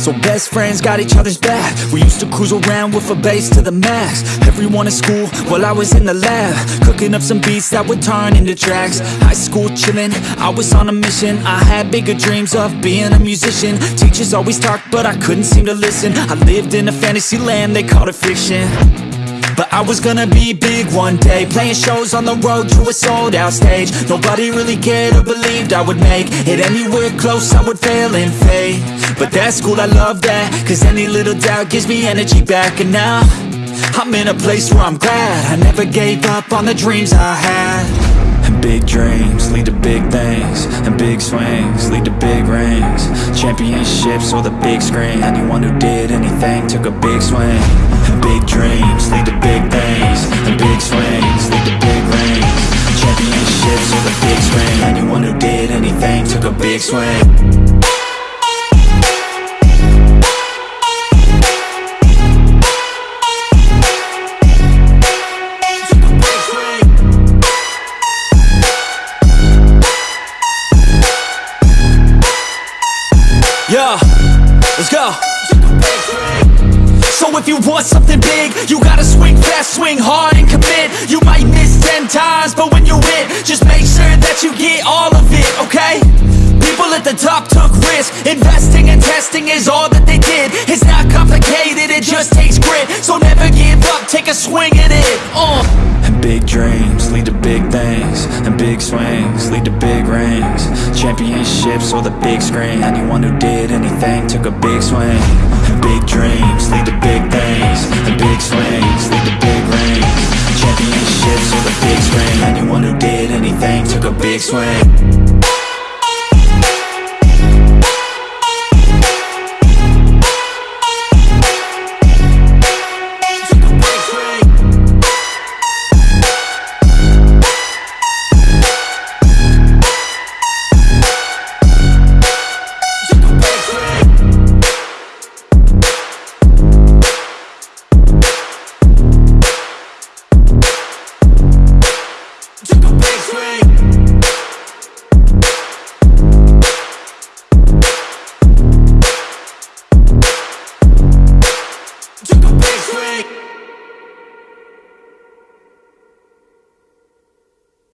So best friends got each other's back. We used to cruise around with a bass to the max. Everyone in school while I was in the lab. Cooking up some beats that would turn into tracks. High school chillin', I was on a mission. I had bigger dreams of being a musician. Teachers always talked but I couldn't seem to listen. I lived in a fantasy land, they called it fiction but I was gonna be big one day. Playing shows on the road to a sold out stage. Nobody really cared or believed I would make It anywhere close. I would fail and fade But that's cool, I love that. Cause any little doubt gives me energy back. And now, I'm in a place where I'm glad. I never gave up on the dreams I had. And big dreams lead to big things. And big swings lead to big rings. Championships or the big screen. Anyone who did anything took a big swing big dreams lead to big things And big swings lead to big rings. Championships or the big screen Anyone who did anything took a big swing. Yeah, let's go. So if you want something big, you gotta swing fast, swing hard and commit. You might miss ten times, but when you hit, just make sure that you get all of it, okay? People at the top took risks, investing and testing is all that they did. It's not complicated, it just takes grit, so never give up, take a swing at it, uh. And big dreams lead to big things, and big swings lead to big rings. Championships or the big screen, anyone who did anything took a big swing. Big big anyone who did anything took a big swing big swing.